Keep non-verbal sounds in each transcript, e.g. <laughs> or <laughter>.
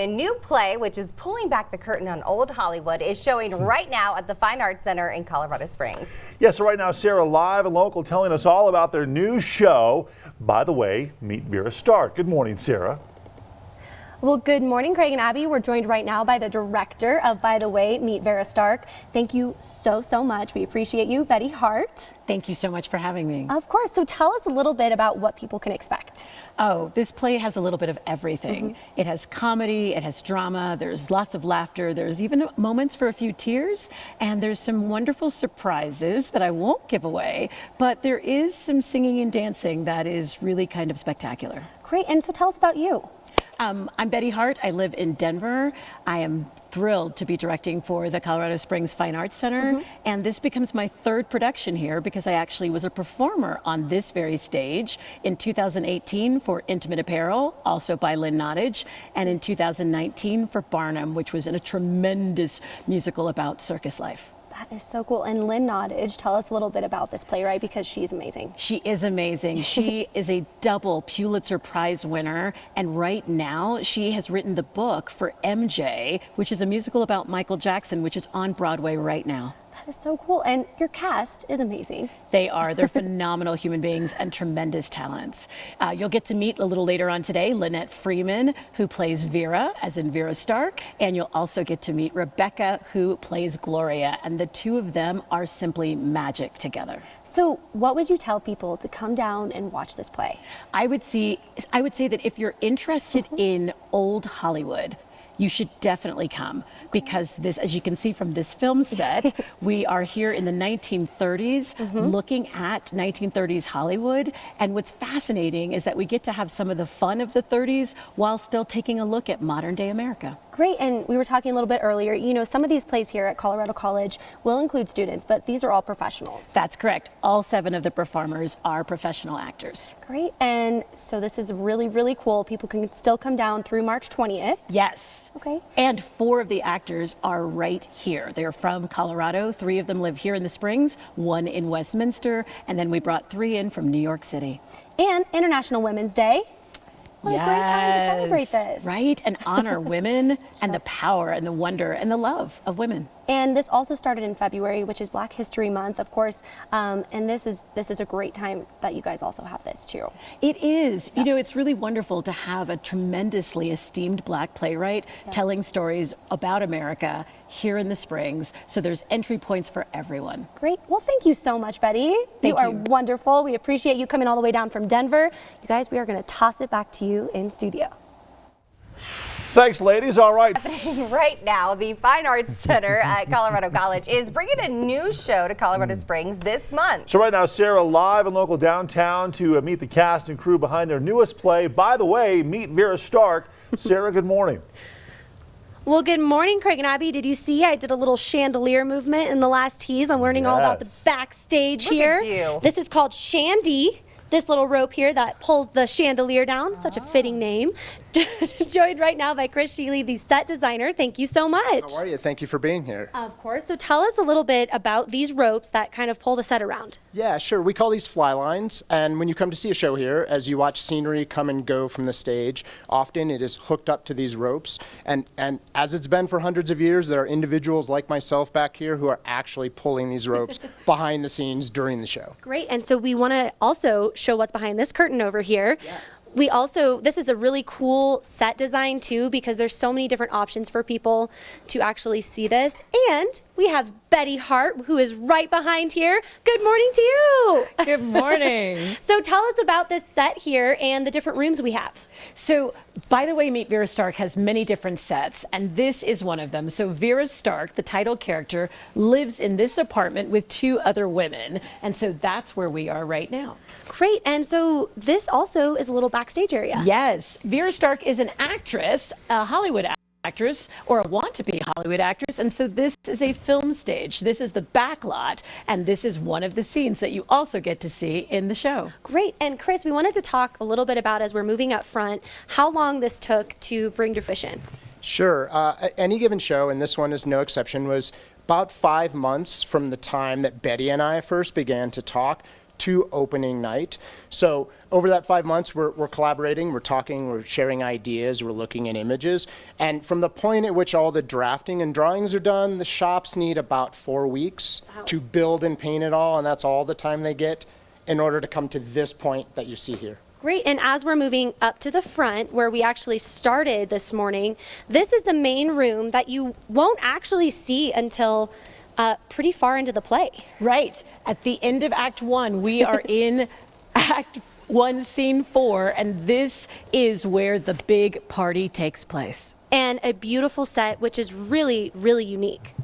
A new play, which is pulling back the curtain on old Hollywood, is showing hmm. right now at the Fine Arts Center in Colorado Springs. Yes, so right now, Sarah live and local telling us all about their new show. By the way, meet Vera Stark. Good morning, Sarah. Well, good morning, Craig and Abby. We're joined right now by the director of By the Way, Meet Vera Stark. Thank you so, so much. We appreciate you, Betty Hart. Thank you so much for having me. Of course. So tell us a little bit about what people can expect. Oh, this play has a little bit of everything. Mm -hmm. It has comedy, it has drama, there's lots of laughter, there's even moments for a few tears, and there's some wonderful surprises that I won't give away, but there is some singing and dancing that is really kind of spectacular. Great. And so tell us about you. Um, I'm Betty Hart. I live in Denver. I am thrilled to be directing for the Colorado Springs Fine Arts Center. Mm -hmm. And this becomes my third production here because I actually was a performer on this very stage in 2018 for Intimate Apparel, also by Lynn Nottage, and in 2019 for Barnum, which was in a tremendous musical about circus life. That is so cool. And Lynn Nottage, tell us a little bit about this playwright because she's amazing. She is amazing. she <laughs> is a double Pulitzer Prize winner. And right now she has written the book for MJ, which is a musical about Michael Jackson, which is on Broadway right now. That is so cool. And your cast is amazing. They are. They're <laughs> phenomenal human beings and tremendous talents. Uh, you'll get to meet a little later on today Lynette Freeman, who plays Vera, as in Vera Stark. And you'll also get to meet Rebecca, who plays Gloria. And the two of them are simply magic together. So what would you tell people to come down and watch this play? I would see, I would say that if you're interested mm-hmm. in old Hollywood, you should definitely come because this, as you can see from this film set, <laughs> we are here in the 1930s mm -hmm. looking at 1930s Hollywood. And what's fascinating is that we get to have some of the fun of the 30s while still taking a look at modern day America. Great, and we were talking a little bit earlier, you know, some of these plays here at Colorado College will include students, but these are all professionals. That's correct. All seven of the performers are professional actors. Great, and so this is really, really cool. People can still come down through March 20th. Yes. Okay. And four of the actors are right here. They're from Colorado. Three of them live here in the Springs, one in Westminster, and then we brought three in from New York City. And International Women's Day what yes, a great time to celebrate this. Right, and honor <laughs> women and the power and the wonder and the love of women. And this also started in February, which is Black History Month, of course. Um, and this is this is a great time that you guys also have this too. It is. You know, it's really wonderful to have a tremendously esteemed black playwright telling stories about America here in the Springs. So there's entry points for everyone. Great. Well, thank you so much, Betty. Thank you are wonderful. We appreciate you coming all the way down from Denver. You guys, we are going to toss it back to you in studio. Thanks, ladies. All right. <laughs> right now, the Fine Arts Center <laughs> at Colorado College is bringing a new show to Colorado hmm. Springs this month. So right now, Sarah live and local downtown to uh, meet the cast and crew behind their newest play. By the way, meet Vera Stark. Sarah, good morning. <laughs> Well, good morning, Craig and Abby. Did you see I did a little chandelier movement in the last tease? I'm learning yes. all about the backstage Look here. This is called Shandy this little rope here that pulls the chandelier down, such a fitting name. <laughs> Joined right now by Chris Sheley, the set designer. Thank you so much. How are you? Thank you for being here. Of course. So tell us a little bit about these ropes that kind of pull the set around. Yeah, sure. We call these fly lines. And when you come to see a show here, as you watch scenery come and go from the stage, often it is hooked up to these ropes. And, and as it's been for hundreds of years, there are individuals like myself back here who are actually pulling these ropes <laughs> behind the scenes during the show. Great. And so we want to also show what's behind this curtain over here. Yes we also, this is a really cool set design too because there's so many different options for people to actually see this. And we have Betty Hart, who is right behind here. Good morning to you. Good morning. <laughs> so tell us about this set here and the different rooms we have. So, by the way, Meet Vera Stark has many different sets, and this is one of them. So Vera Stark, the title character, lives in this apartment with two other women, and so that's where we are right now. Great, and so this also is a little backstage area. Yes, Vera Stark is an actress, a Hollywood actress actress or a want to be Hollywood actress. And so this is a film stage. This is the back lot. And this is one of the scenes that you also get to see in the show. Great. And Chris, we wanted to talk a little bit about as we're moving up front, how long this took to bring to fruition. Sure. Uh, any given show, and this one is no exception, was about five months from the time that Betty and I first began to talk to opening night. So over that five months, we're, we're collaborating, we're talking, we're sharing ideas, we're looking at images. And from the point at which all the drafting and drawings are done, the shops need about four weeks to build and paint it all, and that's all the time they get in order to come to this point that you see here. Great, and as we're moving up to the front where we actually started this morning, this is the main room that you won't actually see until uh, pretty far into the play. Right. At the end of Act One, we are <laughs> in Act One, Scene Four, and this is where the big party takes place. And a beautiful set, which is really, really unique.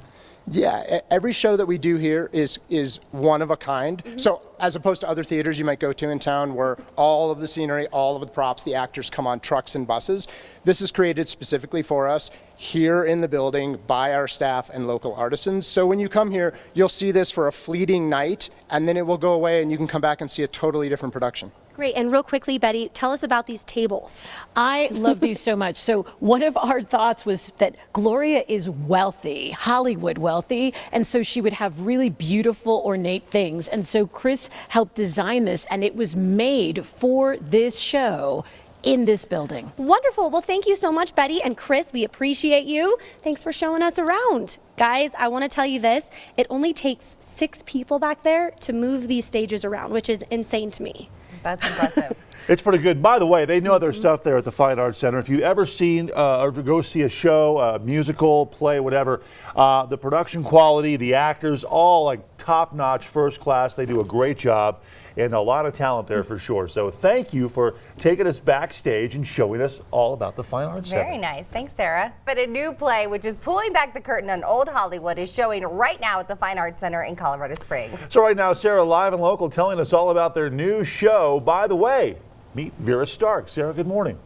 Yeah, every show that we do here is is one of a kind. Mm-hmm. So as opposed to other theaters you might go to in town where all of the scenery, all of the props, the actors come on trucks and buses, this is created specifically for us here in the building by our staff and local artisans. So when you come here, you'll see this for a fleeting night and then it will go away and you can come back and see a totally different production. Great, and real quickly, Betty, tell us about these tables. I love these so much. So, one of our thoughts was that Gloria is wealthy, Hollywood wealthy, and so she would have really beautiful, ornate things. And so, Chris helped design this, and it was made for this show in this building. Wonderful. Well, thank you so much, Betty and Chris. We appreciate you. Thanks for showing us around. Guys, I want to tell you this it only takes six people back there to move these stages around, which is insane to me. That's impressive. <laughs> It's pretty good. By the way, they know their stuff there at the Fine Arts Center. If you ever seen uh, or go see a show, a musical, play, whatever, uh, the production quality, the actors, all like top notch, first class. They do a great job and a lot of talent there for sure. So thank you for taking us backstage and showing us all about the Fine Arts Center. Very nice. Thanks, Sarah. But a new play, which is pulling back the curtain on old Hollywood, is showing right now at the Fine Arts Center in Colorado Springs. So right now, Sarah live and local telling us all about their new show. By the way, meet Vera Stark. Sarah, good morning.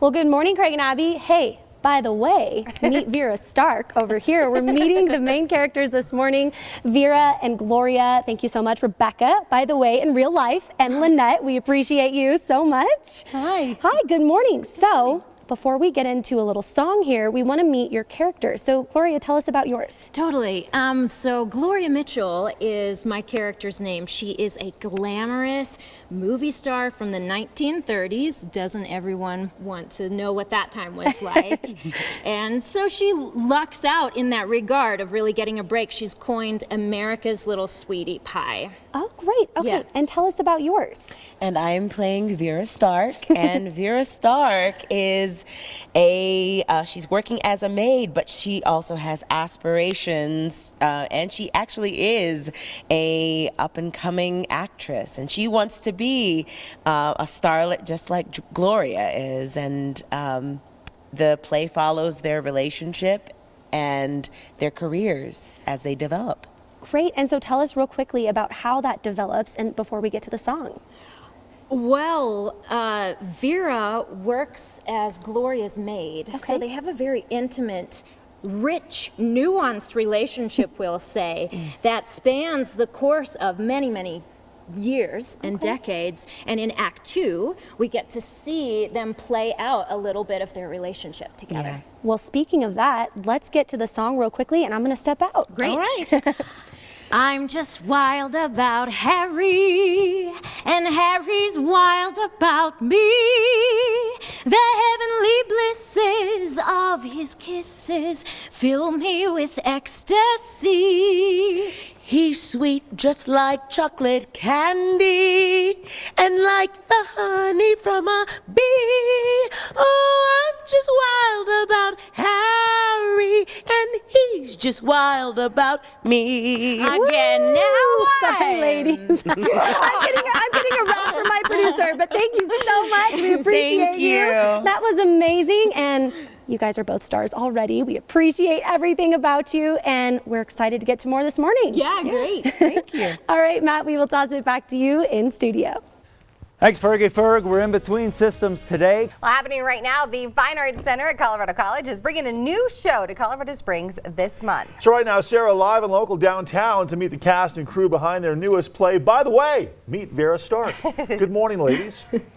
Well, good morning, Craig and Abby. Hey, by the way, meet <laughs> Vera Stark over here. We're meeting the main characters this morning, Vera and Gloria. Thank you so much. Rebecca, by the way, in real life, and <gasps> Lynette. We appreciate you so much. Hi. Hi, good morning. So, before we get into a little song here, we want to meet your characters. So, Gloria, tell us about yours. Totally. Um, so Gloria Mitchell is my character's name. She is a glamorous movie star from the 1930s. Doesn't everyone want to know what that time was <laughs> like? and so she lucks out in that regard of really getting a break. She's coined America's little sweetie pie. Oh, great. Okay, Yeah. and tell us about yours. and I'm playing Vera Stark. <laughs> and Vera Stark is a uh, she's working as a maid, but she also has aspirations, uh, and she actually is a up and coming actress, and she wants to be uh, a starlet just like Gloria is. And um, the play follows their relationship and their careers as they develop. Great. And so, tell us real quickly about how that develops and before we get to the song. Well, uh, Vera works as Gloria's maid, so they have a very intimate, rich, nuanced relationship, <laughs> we'll say, that spans the course of many, many years and decades. And in Act Two, we get to see them play out a little bit of their relationship together. Well, speaking of that, let's get to the song real quickly, and I'm going to step out. Great. <laughs> I'm just wild about Harry, and Harry's wild about me. The heavenly blisses of his kisses fill me with ecstasy. He's sweet just like chocolate candy and like the honey from a bee. Oh, I'm just wild about Harry and he's just wild about me. Again, now Sorry, ladies. <laughs> I'm getting, I'm getting a rap from my producer, but thank you so much. We appreciate you. That was amazing, and you guys are both stars already. We appreciate everything about you, and we're excited to get to more this morning. Yeah, great. Thank you. <laughs> All right, Matt, we will toss it back to you in studio. Thanks, Fergie Ferg. We're in between systems today. Well, happening right now, the Fine Arts Center at Colorado College is bringing a new show to Colorado Springs this month. So right now, Sarah live and local downtown to meet the cast and crew behind their newest play. By the way, meet Vera Stark. <laughs> Good morning, ladies. <laughs>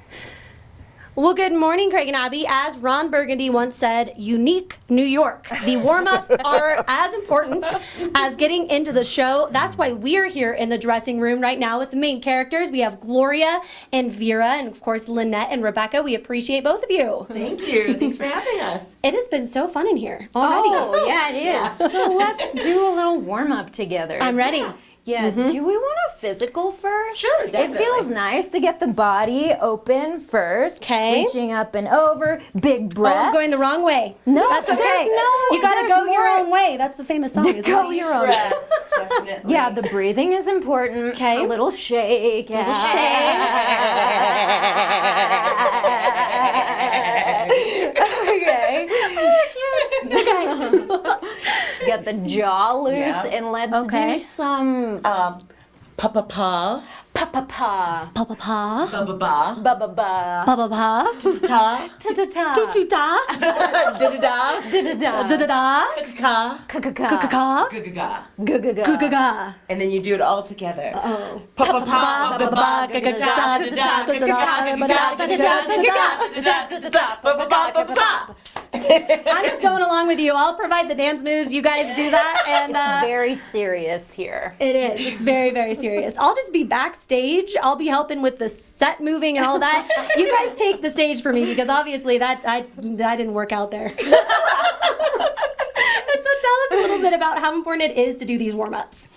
Well, good morning, Craig and Abby. As Ron Burgundy once said, unique New York. The warm ups <laughs> are as important as getting into the show. That's why we're here in the dressing room right now with the main characters. We have Gloria and Vera, and of course, Lynette and Rebecca. We appreciate both of you. Thank you. Thanks for having us. It has been so fun in here already. Oh, yeah, it is. So let's do a little warm up together. I'm ready. Yeah, do mm-hmm. we want a physical first? Sure, definitely. It feels nice to get the body open first. Okay. Reaching up and over, big Oh, breath. I'm going the wrong way. No, that's okay. no- you gotta there's go your own way. That's the famous song. Go it? your own. <laughs> Definitely. Yeah, the breathing is important. 'Kay. A little shake. A Little <laughs> shake. okay. <laughs> Get the jaw <laughs> loose Yeah. and let's Okay. do some Um, pa pa pa, pa pa pa, Pa pa pa. ba ba ba, ba ba ba, Pa pa pa. ta, ta ta ta, Tu tu ta. <laughs> da da da, da da Da da, da da. ka ka ka Ka ka ka, ka. ga ga ga, ga ga Ga ga. ga ga. and then you do it all together. Oh. Pa pa pa, ba ba ba, ga ga ga, da da da, ga, ga ga ga, ga ga ga, da da da da, ba ba ba, ba ba ba. I'm just going along with you. I'll provide the dance moves. You guys do that, and uh, Very serious here. it is. It's very, very serious. I'll just be backstage. I'll be helping with the set moving and all that. You guys take the stage for me because obviously that I I didn't work out there. <laughs> and so tell us a little bit about how important it is to do these warm ups.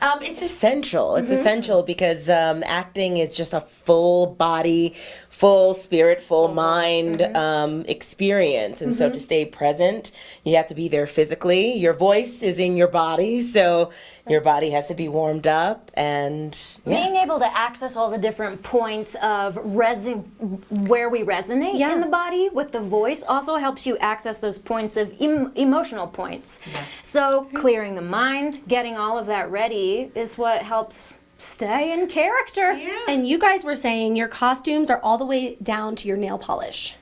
Um, it's essential. It's essential because um, acting is just a full body, full spirit, full mind um, experience. And so to stay present, you have to be there physically. Your voice is in your body, so your body has to be warmed up. And yeah. Being able to access all the different points of resi- where we resonate Yeah. in the body with the voice also helps you access those points of em- emotional points. So clearing the mind, getting all of that ready is what helps stay in character. Yeah. And you guys were saying your costumes are all the way down to your nail polish.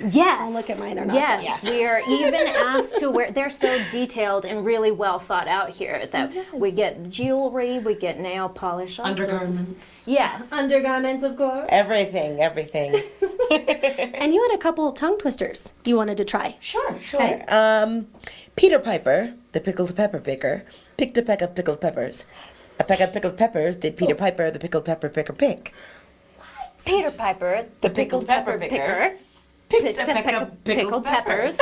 Yes. Don't look at mine, they're not Yes, that. we are <laughs> even asked to wear. They're so detailed and really well thought out here that we get jewelry, we get nail polish, all sorts of- undergarments, Yes. <laughs> Undergarments, of course. everything, everything. <laughs> And you had a couple tongue twisters you wanted to try. Sure, sure. Okay. Um, Peter Piper, the pickled pepper picker, picked a peck of pickled peppers. A peck of pickled peppers did Peter oh. Piper, the pickled pepper picker, pick. Peter Piper, The pickled pepper picker, picked a peck of pickled peppers.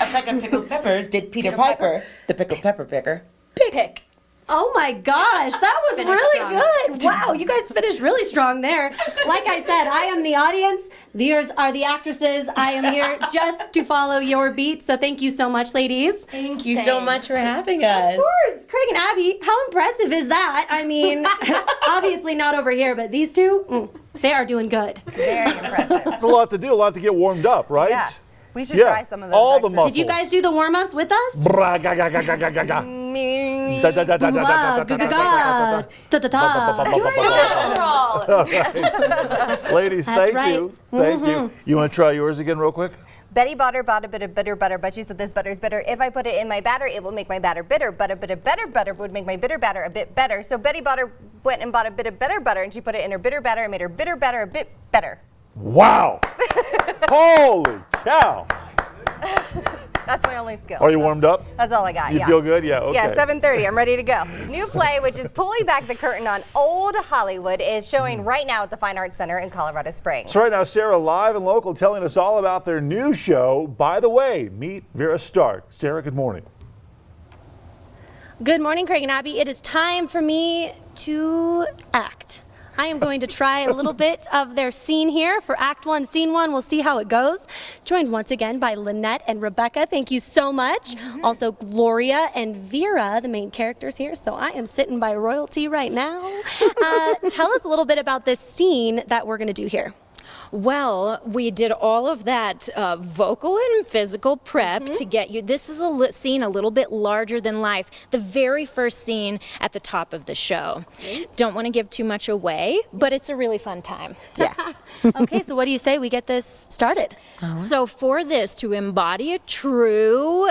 A peck of pickled <laughs> peppers did Peter Piper, the pickled pepper picker, pick. pick. Oh my gosh, that was Finished really strong. good. Wow, you guys finished really strong there. Like I said, I am the audience, these are the actresses. I am here <laughs> just to follow your beat. So thank you so much, ladies. Thank you so much for having us. Of course, Craig and Abby, how impressive is that? I mean, <laughs> obviously not over here, but these two, mm, they are doing good. Very impressive. It's a lot to do, a lot to get warmed up, right? Yeah. We should Yeah, try some of those. all the exercises. muscles. Did you guys do the warm ups with us? Me- Da, da, da, da, da, da, da, da, da, da, da, Ladies, thank you. Thank you. Mm-hmm. You want to try yours again real quick? Betty Butter bought a bit of bitter butter, but she said this butter is bitter. If I put it in my batter, it will make my batter bitter. But a bit of better butter would make my bitter batter a bit better. So Betty Butter went and bought a bit of better butter, and she put it in her bitter batter and made her bitter batter a bit better. Wow. <laughs> Holy cow. <laughs> That's my only skill. Are you warmed up? That's all I got. You yeah. feel good? Yeah, okay. Yeah, 7:30. I'm ready to go. <laughs> New play, which is pulling back the curtain on old Hollywood, is showing mm. right now at the Fine Arts Center in Colorado Springs. So right now, Sarah live and local telling us all about their new show. By the way, meet Vera Stark. Sarah, good morning. Good morning, Craig and Abby. It is time for me to act. I am going to try a little bit of their scene here for Act One, Scene One. We'll see how it goes. Joined once again by Lynette and Rebecca. Thank you so much. Also, Gloria and Vera, the main characters here. So I am sitting by royalty right now. Uh, tell us a little bit about this scene that we're going to do here. Well, we did all of that uh, vocal and physical prep to get you. This is a scene a little bit larger than life. The very first scene at the top of the show. Don't want to give too much away, but it's a really fun time. Yeah. <laughs> <laughs> Okay, so what do you say we get this started? So for this to embody a true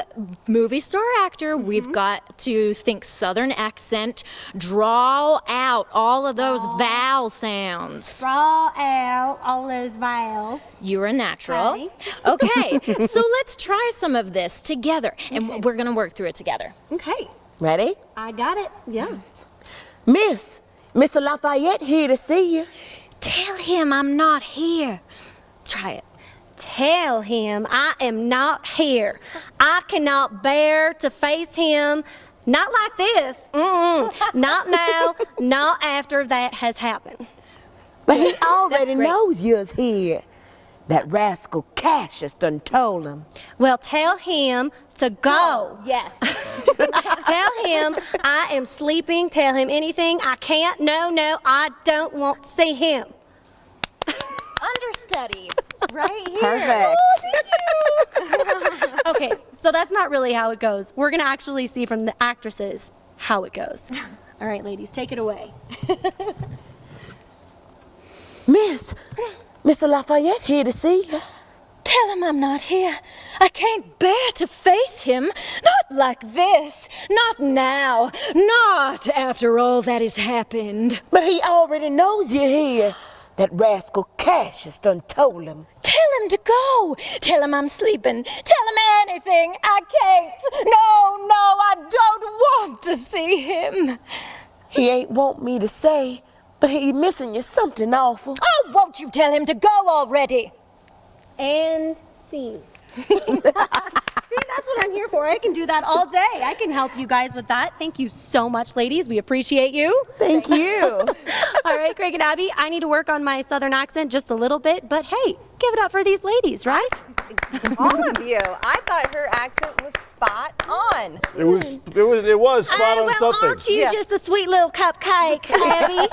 movie star actor, mm-hmm. we've got to think southern accent, draw out all of those vowel sounds. Draw out all those vowels. You're a natural. Ready? <laughs> Okay, so let's try some of this together, and we're gonna work through it together. Okay, Ready? I got it. Yeah. Miss, Mr. Lafayette here to see you. Tell him I'm not here. Try it. Tell him I am not here. I cannot bear to face him. Not like this. Mm-mm. <laughs> not now. Not after that has happened. But he <laughs> already knows you're here. That rascal Cassius done told him. Well, tell him to go. Yes. <laughs> Tell him I am sleeping. Tell him anything. I can't. No, no, I don't want to see him. <laughs> Understudy. Right here. Perfect. <laughs> Okay, so that's not really how it goes. We're going to actually see from the actresses how it goes. All right, ladies, take it away. Miss, Mr. Lafayette here to see you. Tell him I'm not here. I can't bear to face him. Not like this. Not now. Not after all that has happened. But he already knows you're here. That rascal Cassius done told him. Tell him to go. Tell him I'm sleeping. Tell him anything. I can't. No, no, I don't want to see him. He ain't want me to say, but he missing you something awful. Oh, won't you tell him to go already? And scene. <laughs> See, that's what I'm here for. I can do that all day. I can help you guys with that. Thank you so much, ladies. We appreciate you. Thank you. <laughs> All right, Craig and Abby, I need to work on my southern accent just a little bit, but hey, give it up for these ladies, right? All of you. I thought her accent was spot on. It was it was it was spot Hey, on well, something. aren't you Yeah. just a sweet little cupcake, <laughs> Abby?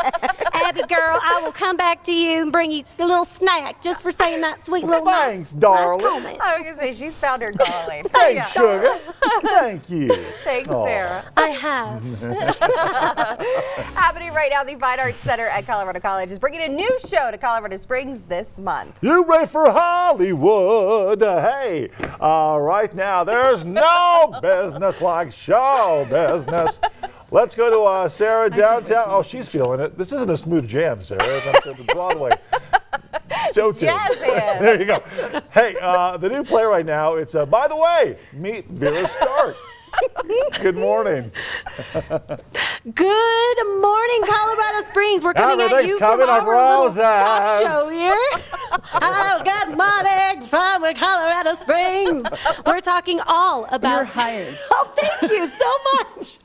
Abby girl, I will come back to you and bring you a little snack just for saying that sweet little nice- Thanks, nice darling. comment. I was gonna say she's found her calling. Thanks, sugar. Thank you. Thanks, Aw. Sarah. I have. <laughs> Happening right now, the Fine Arts Center at Colorado College is bringing a new show to Colorado Springs this month. You ready for Hollywood? Hey, uh, right now there's no business like show business. Let's go to uh, Sarah downtown. Oh, she's feeling it. This isn't a smooth jam, Sarah. On the Broadway. <laughs> Show. Jazz hands. there you go. Hey, uh, the new play right now. It's uh, by the way, meet Vera Stark. <laughs> Good morning. <laughs> Good morning, Colorado Springs. We're coming at you coming from up our little talk show here. I got money from Colorado Springs. We're talking all about. You're hired. <laughs> Oh, thank you so much.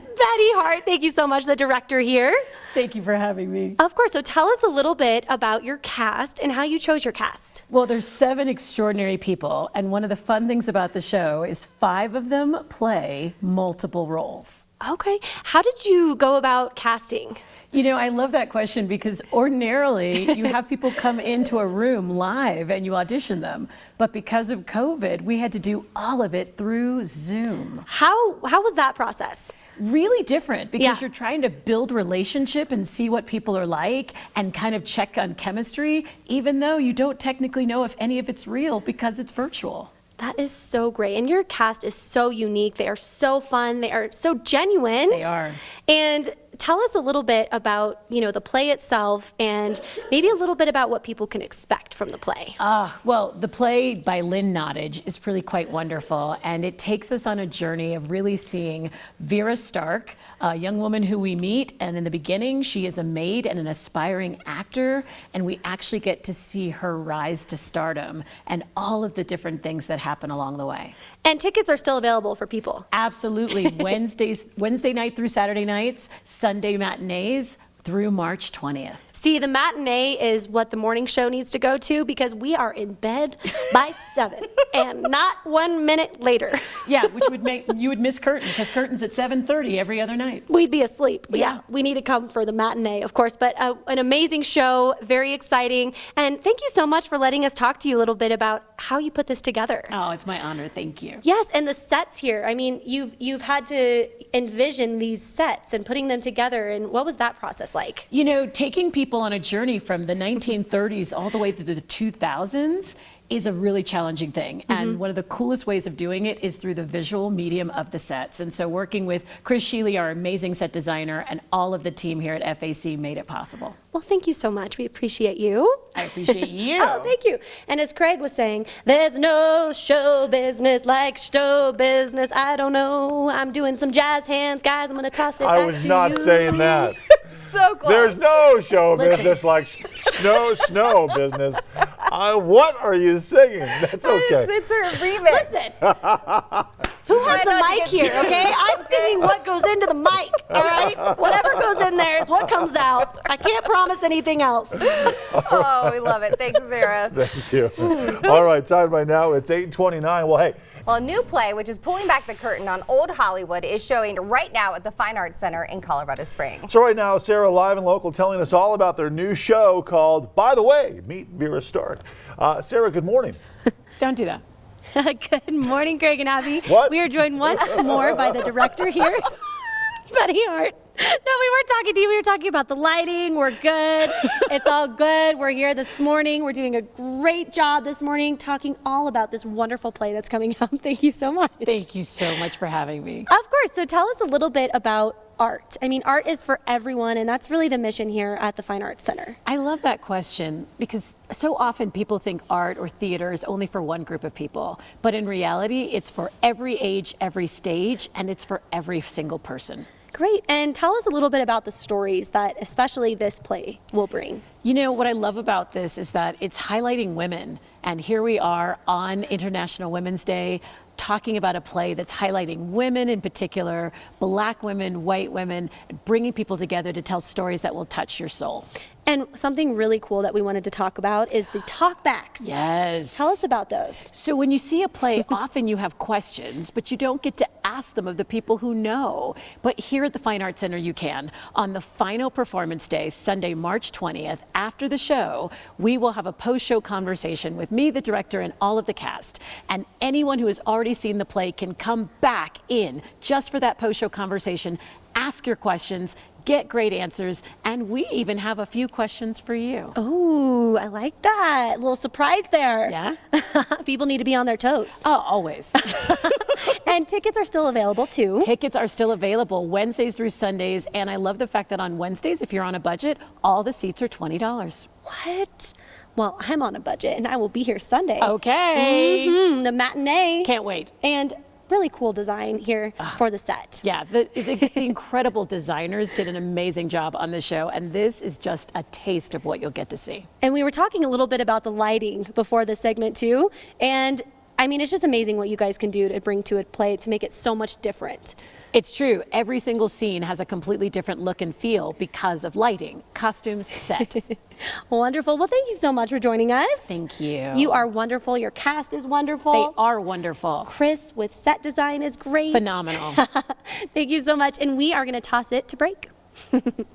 <laughs> Betty Hart, thank you so much, the director here. Thank you for having me. Of course, so tell us a little bit about your cast and how you chose your cast. Well, there's seven extraordinary people, and one of the fun things about the show is five of them play multiple roles. Okay, how did you go about casting? You know, I love that question because ordinarily you have people <laughs> come into a room live and you audition them. But because of COVID, we had to do all of it through Zoom. How how was that process? Really different because Yeah. you're trying to build relationship and see what people are like and kind of check on chemistry, even though you don't technically know if any of it's real because it's virtual. That is so great. And your cast is so unique. They are so fun. They are so genuine. They are. And tell us a little bit about, you know, the play itself and maybe a little bit about what people can expect from the play. Ah, well, the play by Lynn Nottage is really quite wonderful, and it takes us on a journey of really seeing Vera Stark, a young woman who we meet, and in the beginning, she is a maid and an aspiring actor, and we actually get to see her rise to stardom and all of the different things that happen along the way. And tickets are still available for people. Absolutely, <laughs> Wednesdays, Wednesday night through Saturday nights, Sunday matinees through March 20th. See, the matinee is what the morning show needs to go to because we are in bed by seven <laughs> and not one minute later. Yeah, which would make you would miss curtain because curtain's at 7:30 every other night. We'd be asleep. Yeah. Yeah. we need to come for the matinee, of course. But uh, an amazing show, very exciting. And thank you so much for letting us talk to you a little bit about how you put this together. Oh, it's my honor. Thank you. Yes, and the sets here. I mean, you've you've had to envision these sets and putting them together. And what was that process like? You know, taking people on a journey from the 1930s all the way through the 2000s is a really challenging thing. Mm-hmm. And one of the coolest ways of doing it is through the visual medium of the sets. And so working with Chris Sheley, our amazing set designer, and all of the team here at FAC made it possible. Well, thank you so much. We appreciate you. I appreciate <laughs> you. Oh, thank you. And as Craig was saying, there's no show business like show business. I don't know. I'm doing some jazz hands, guys. I'm gonna toss it I back was to not you. saying <laughs> that. So close. There's no show Listen. business like snow, snow business. Uh, what are you singing? That's okay. It's, it's a remix. <laughs> Listen. Who has the mic here, too- okay? I'm singing what goes into the mic, all right? Whatever goes in there is what comes out. I can't promise anything else. <laughs> Oh, we love it. Thanks, Sarah. <laughs> Thank you. All right, time right now. It's 8:29. Well, hey, Well, a new play, which is pulling back the curtain on old Hollywood, is showing right now at the Fine Arts Center in Colorado Springs. so right now, Sarah live and local telling us all about their new show called "By the Way, Meet Vera Stark." Uh, Sarah, good morning. <laughs> Don't do that. <laughs> Good morning, Greg and Abby. What? We are joined once more by the director here, <laughs> Betty Hart. <laughs> No, we weren't talking to you. We were talking about the lighting. We're good. <laughs> It's all good. We're here this morning. We're doing a great job this morning talking all about this wonderful play that's coming <laughs> out. Thank you so much. Thank you so much for having me. Of course. So tell us a little bit about art. I mean, art is for everyone, and that's really the mission here at the Fine Arts Center. I love that question because so often people think art or theater is only for one group of people. But in reality, it's for every age, every stage, and it's for every single person. Great. And tell us a little bit about the stories that especially this play will bring. You know, what I love about this is that it's highlighting women. And here we are on International Women's Day talking about a play that's highlighting women in particular, black women, white women, bringing people together to tell stories that will touch your soul. And something really cool that we wanted to talk about is the talkbacks. Yes. Tell us about those. So when you see a play, <laughs> often you have questions, but you don't get to ask them of the people who know. But here at the Fine Arts Center, you can. On the final performance day, Sunday, March 20th, after the show, we will have a post-show conversation with me, the director, and all of the cast. And anyone who has already seen the play can come back in just for that post-show conversation, ask your questions, get great answers, and we even have a few questions for you. Ooh, I like that. A little surprise there. Yeah? <laughs> People need to be on their toes. Oh, always. <laughs> <laughs> and tickets are still available too. Tickets are still available Wednesdays through Sundays, and I love the fact that on Wednesdays, if you're on a budget, all the seats are $20. What? Well, I'm on a budget and I will be here Sunday. Okay. Mm -hmm, the matinee. Can't wait. And really cool design here ah. for the set. Yeah, the, the, the <laughs> incredible designers did an amazing job on the show, and this is just a taste of what you'll get to see. And we were talking a little bit about the lighting before the segment too. And I mean, it's just amazing what you guys can do to bring to a play to make it so much different. It's true, every single scene has a completely different look and feel because of lighting, costumes, set. <laughs> Wonderful. Well, thank you so much for joining us. Thank you. You are wonderful. Your cast is wonderful. They are wonderful. Chris with set design is great. Phenomenal. <laughs> Thank you so much. And we are going to toss it to break. <laughs>